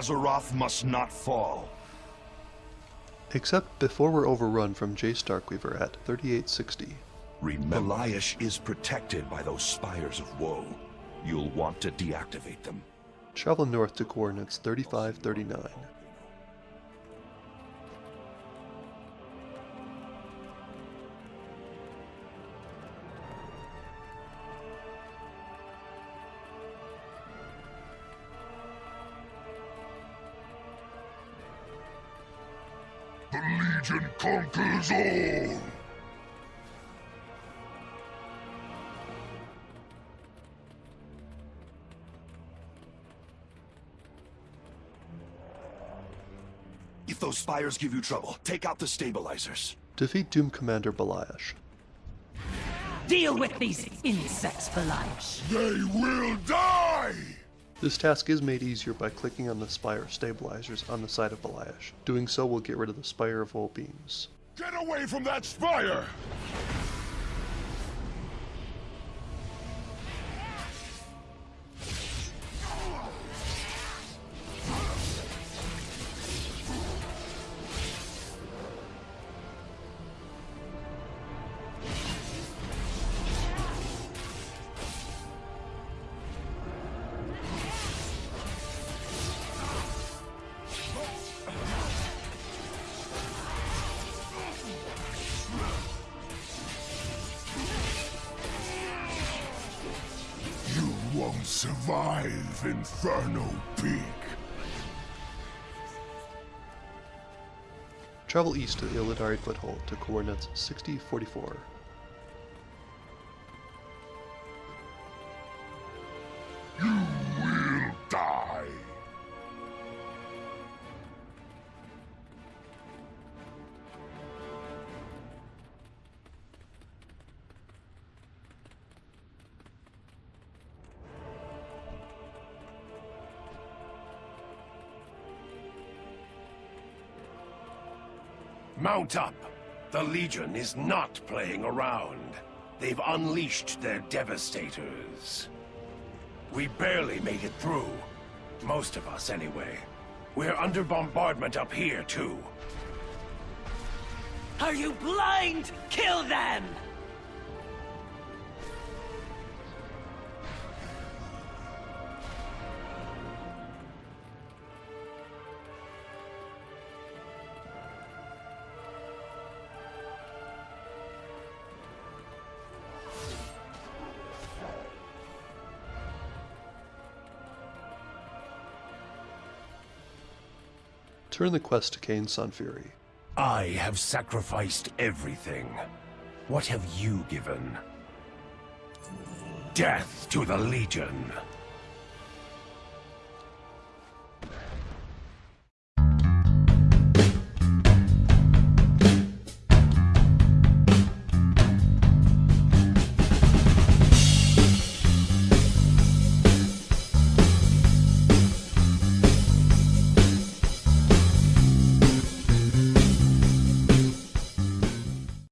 Azeroth must not fall. Except before we're overrun from Jace Darkweaver at 3860. Remember, Beliash is protected by those spires of woe. You'll want to deactivate them. Travel north to coordinates 3539. The Legion conquers all! If those spires give you trouble, take out the stabilizers. Defeat Doom Commander Beliash. Deal with these insects, Beliash. They will die! This task is made easier by clicking on the Spire stabilizers on the side of Beliash. Doing so will get rid of the Spire of Woe beams. Get away from that spire! Survive, Inferno Peak. Travel east to the Illidari Foothold to coordinates 6044. Will die. Mount up! The Legion is not playing around. They've unleashed their devastators. We barely made it through. Most of us, anyway. We're under bombardment up here, too. Are you blind? Kill them! Turn the quest to Kayn Sunfury. I have sacrificed everything. What have you given? Death to the Legion!